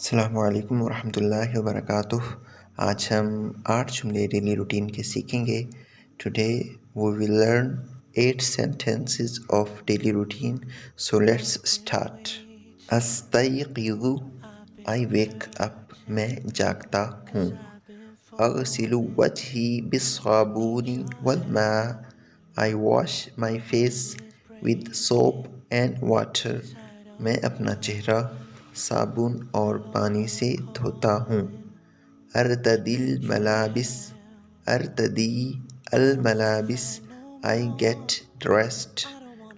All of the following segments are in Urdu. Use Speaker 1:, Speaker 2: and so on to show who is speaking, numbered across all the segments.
Speaker 1: السلام علیکم ورحمۃ اللہ وبرکاتہ۔ آج ہم آٹھ جملے ڈیلی روٹین کے سیکھیں گے۔ Today we will learn eight sentences of daily routine so let's start استیقظ I wake up میں جاگتا ہوں۔ اغسل وجہی بالصابون والماء. I wash my face with soap and water میں اپنا چہرہ صابن اور پانی سے دھوتا ہوں۔ ارتدی الملابس ارتدی الملابس آئی گیٹ ڈریسڈ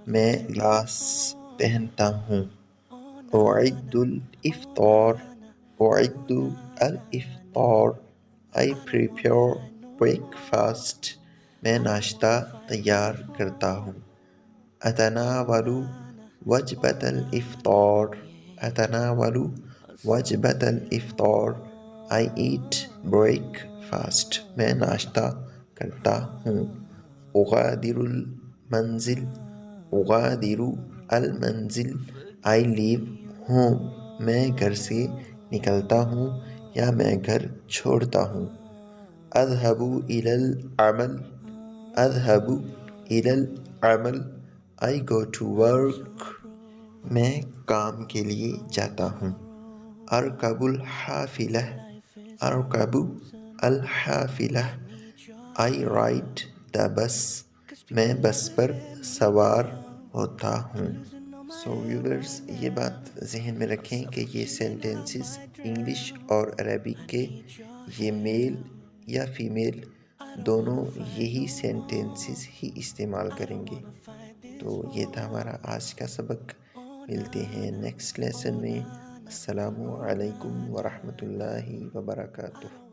Speaker 1: میں لباس پہنتا ہوں۔ اعد الافطار اعد الافطار آئی پریپیئر بریک فاسٹ میں ناشتہ تیار کرتا ہوں۔ اتناول وجبۃ الافطار۔ اتناول وجبۃ الافطار آئی ایٹ بریک فاسٹ میں ناشتہ کرتا ہوں اغادر المنزل. اغادر المنزل. آئی لیو ہوم میں گھر سے نکلتا ہوں یا میں گھر چھوڑتا ہوں. اذهب الى العمل. اذهب الى العمل. آئی گو ٹو ورک میں کام کے لیے جاتا ہوں۔ ارکب الحافلہ ارکب الحافلہ۔ آئی رائڈ دا بس میں بس پر سوار ہوتا ہوں۔ سو ویورز یہ بات ذہن میں رکھیں کہ یہ سینٹینسز انگلش اور عربک کے یہ میل یا فیمیل دونوں یہی سینٹینسز ہی استعمال کریں گے۔ تو یہ تھا ہمارا آج کا سبق۔ ملتے ہیں نیکسٹ لیسن میں. السلام علیکم ورحمۃ اللہ وبرکاتہ.